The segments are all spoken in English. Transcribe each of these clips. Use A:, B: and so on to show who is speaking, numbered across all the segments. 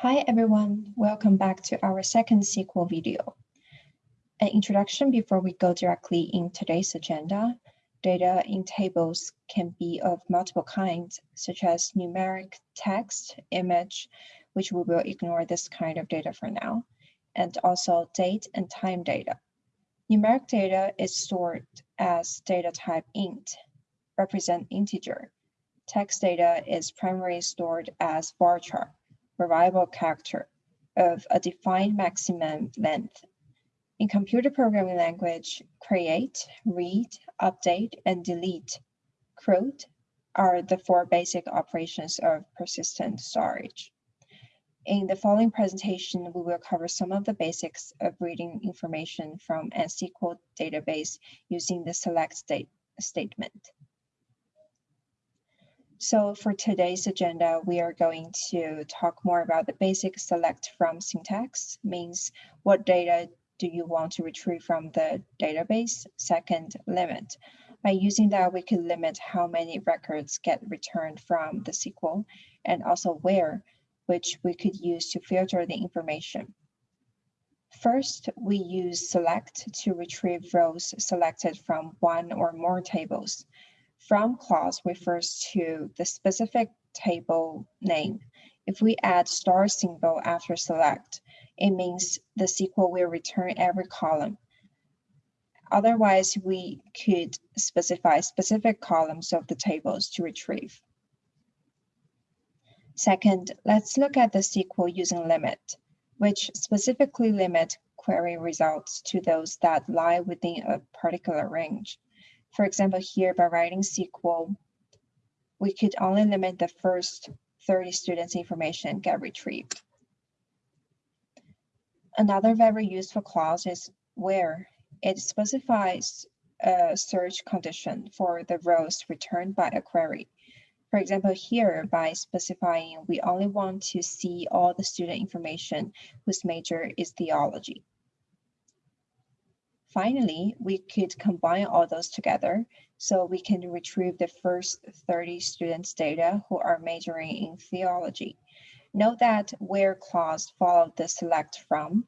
A: Hi everyone, welcome back to our second SQL video. An introduction before we go directly in today's agenda. Data in tables can be of multiple kinds, such as numeric, text, image, which we will ignore this kind of data for now, and also date and time data. Numeric data is stored as data type int, represent integer. Text data is primarily stored as varchar, variable character of a defined maximum length. In computer programming language, create, read, update, and delete, CRUD, are the four basic operations of persistent storage. In the following presentation, we will cover some of the basics of reading information from a SQL database using the select state statement. So for today's agenda, we are going to talk more about the basic select from syntax, means what data do you want to retrieve from the database? Second, limit. By using that, we can limit how many records get returned from the SQL and also where, which we could use to filter the information. First, we use select to retrieve rows selected from one or more tables. From clause refers to the specific table name. If we add star symbol after select, it means the SQL will return every column. Otherwise, we could specify specific columns of the tables to retrieve. Second, let's look at the SQL using limit, which specifically limit query results to those that lie within a particular range. For example, here by writing SQL, we could only limit the first 30 students information get retrieved. Another very useful clause is where it specifies a search condition for the rows returned by a query. For example, here by specifying we only want to see all the student information whose major is theology. Finally, we could combine all those together so we can retrieve the first 30 students data who are majoring in theology. Note that where clause follow the select from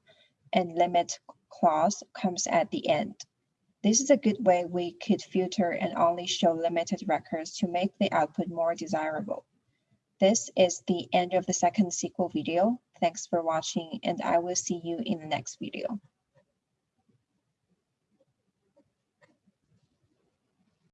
A: and limit clause comes at the end. This is a good way we could filter and only show limited records to make the output more desirable. This is the end of the second SQL video. Thanks for watching and I will see you in the next video.